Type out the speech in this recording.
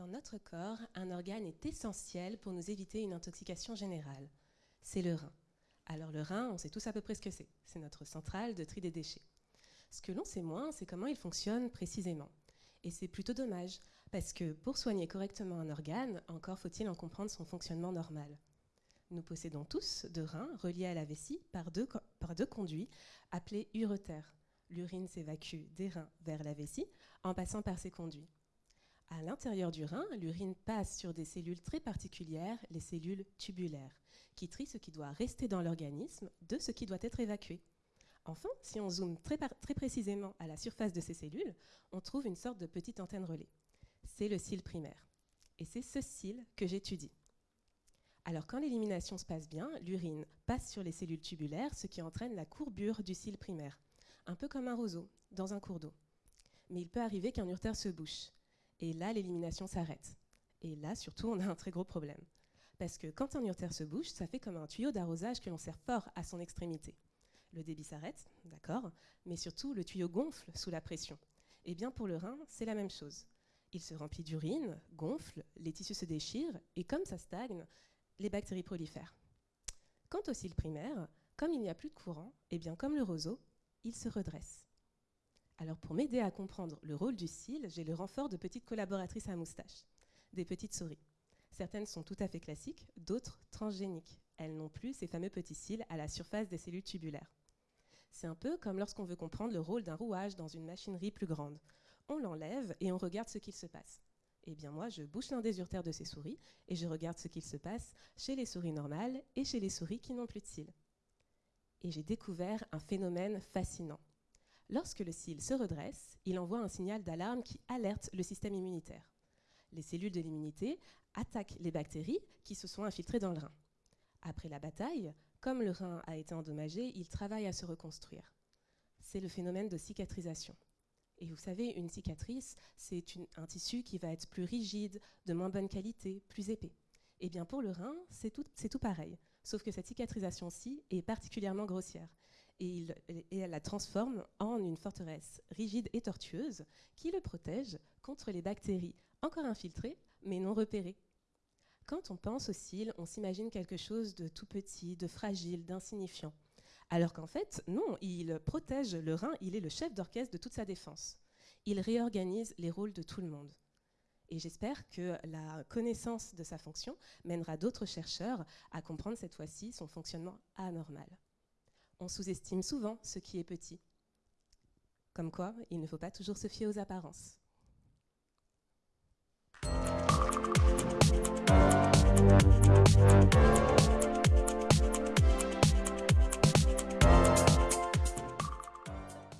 Dans notre corps, un organe est essentiel pour nous éviter une intoxication générale. C'est le rein. Alors le rein, on sait tous à peu près ce que c'est. C'est notre centrale de tri des déchets. Ce que l'on sait moins, c'est comment il fonctionne précisément. Et c'est plutôt dommage, parce que pour soigner correctement un organe, encore faut-il en comprendre son fonctionnement normal. Nous possédons tous deux reins reliés à la vessie par deux, conduits appelés uretères. L'urine s'évacue des reins vers la vessie en passant par ces conduits. À l'intérieur du rein, l'urine passe sur des cellules très particulières, les cellules tubulaires, qui trient ce qui doit rester dans l'organisme de ce qui doit être évacué. Enfin, si on zoome très, précisément à la surface de ces cellules, on trouve une sorte de petite antenne relais. C'est le cil primaire. Et c'est ce cil que j'étudie. Alors quand l'élimination se passe bien, l'urine passe sur les cellules tubulaires, ce qui entraîne la courbure du cil primaire, un peu comme un roseau dans un cours d'eau. Mais il peut arriver qu'un urtère se bouche. Et là, l'élimination s'arrête. Et là, surtout, on a un très gros problème. Parce que quand un urtère se bouche, ça fait comme un tuyau d'arrosage que l'on serre fort à son extrémité. Le débit s'arrête, d'accord, mais surtout, le tuyau gonfle sous la pression. Et bien pour le rein, c'est la même chose. Il se remplit d'urine, gonfle, les tissus se déchirent, et comme ça stagne, les bactéries prolifèrent. Quant au cil primaire, comme il n'y a plus de courant, et bien comme le roseau, il se redresse. Alors pour m'aider à comprendre le rôle du cil, j'ai le renfort de petites collaboratrices à moustache, des petites souris. Certaines sont tout à fait classiques, d'autres transgéniques. Elles n'ont plus ces fameux petits cils à la surface des cellules tubulaires. C'est un peu comme lorsqu'on veut comprendre le rôle d'un rouage dans une machinerie plus grande. On l'enlève et on regarde ce qu'il se passe. Eh bien moi, je bouche l'un des urtères de ces souris et je regarde ce qu'il se passe chez les souris normales et chez les souris qui n'ont plus de cils. Et j'ai découvert un phénomène fascinant. Lorsque le cil se redresse, il envoie un signal d'alarme qui alerte le système immunitaire. Les cellules de l'immunité attaquent les bactéries qui se sont infiltrées dans le rein. Après la bataille, comme le rein a été endommagé, il travaille à se reconstruire. C'est le phénomène de cicatrisation. Et vous savez, une cicatrice, c'est un tissu qui va être plus rigide, de moins bonne qualité, plus épais. Et eh bien pour le rein, c'est tout, tout pareil, sauf que cette cicatrisation-ci est particulièrement grossière et, elle la transforme en une forteresse rigide et tortueuse qui le protège contre les bactéries encore infiltrées mais non repérées. Quand on pense aux cils, on s'imagine quelque chose de tout petit, de fragile, d'insignifiant. Alors qu'en fait, non, il protège le rein, il est le chef d'orchestre de toute sa défense. Il réorganise les rôles de tout le monde. Et j'espère que la connaissance de sa fonction mènera d'autres chercheurs à comprendre cette fois-ci son fonctionnement anormal on sous-estime souvent ce qui est petit. Comme quoi, il ne faut pas toujours se fier aux apparences.